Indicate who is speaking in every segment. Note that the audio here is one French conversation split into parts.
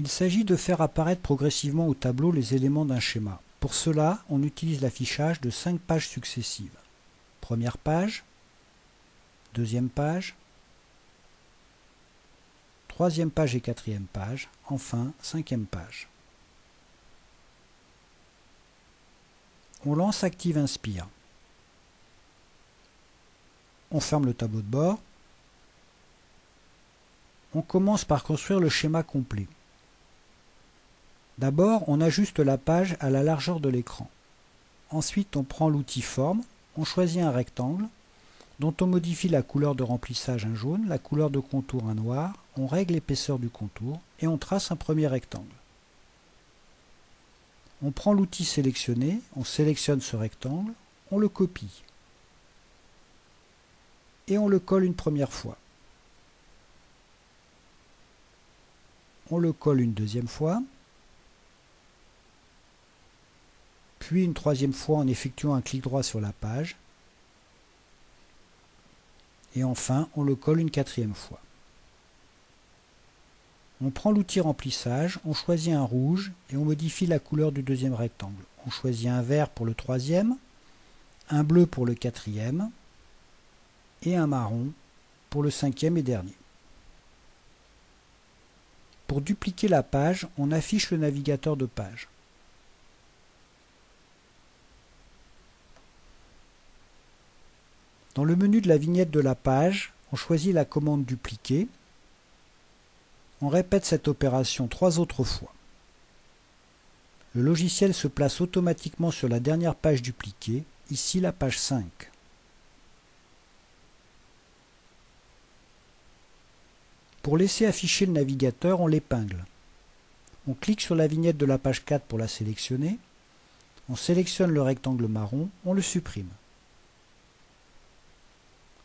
Speaker 1: Il s'agit de faire apparaître progressivement au tableau les éléments d'un schéma. Pour cela, on utilise l'affichage de cinq pages successives. Première page, deuxième page, troisième page et quatrième page, enfin cinquième page. On lance Active Inspire. On ferme le tableau de bord. On commence par construire le schéma complet. D'abord, on ajuste la page à la largeur de l'écran. Ensuite, on prend l'outil Forme, on choisit un rectangle, dont on modifie la couleur de remplissage en jaune, la couleur de contour en noir, on règle l'épaisseur du contour et on trace un premier rectangle. On prend l'outil sélectionné, on sélectionne ce rectangle, on le copie et on le colle une première fois. On le colle une deuxième fois, puis une troisième fois en effectuant un clic droit sur la page, et enfin on le colle une quatrième fois. On prend l'outil remplissage, on choisit un rouge et on modifie la couleur du deuxième rectangle. On choisit un vert pour le troisième, un bleu pour le quatrième et un marron pour le cinquième et dernier. Pour dupliquer la page, on affiche le navigateur de page. Dans le menu de la vignette de la page, on choisit la commande dupliquer on répète cette opération trois autres fois. Le logiciel se place automatiquement sur la dernière page dupliquée, ici la page 5. Pour laisser afficher le navigateur, on l'épingle. On clique sur la vignette de la page 4 pour la sélectionner. On sélectionne le rectangle marron, on le supprime.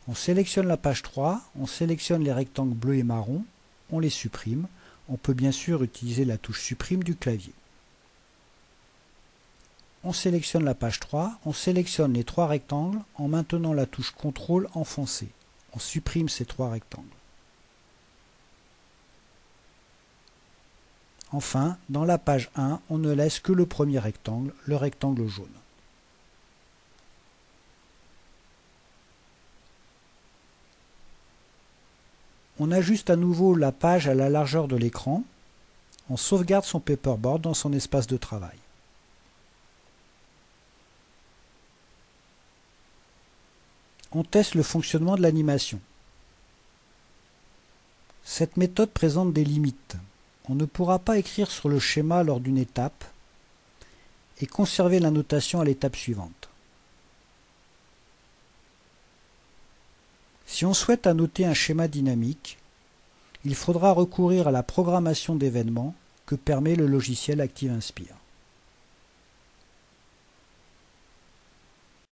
Speaker 1: On sélectionne la page 3, on sélectionne les rectangles bleus et marrons, on les supprime. On peut bien sûr utiliser la touche supprime du clavier. On sélectionne la page 3, on sélectionne les trois rectangles en maintenant la touche contrôle enfoncée. On supprime ces trois rectangles. Enfin, dans la page 1, on ne laisse que le premier rectangle, le rectangle jaune. On ajuste à nouveau la page à la largeur de l'écran. On sauvegarde son paperboard dans son espace de travail. On teste le fonctionnement de l'animation. Cette méthode présente des limites. On ne pourra pas écrire sur le schéma lors d'une étape et conserver la notation à l'étape suivante. Si on souhaite annoter un schéma dynamique, il faudra recourir à la programmation d'événements que permet le logiciel ActiveInspire.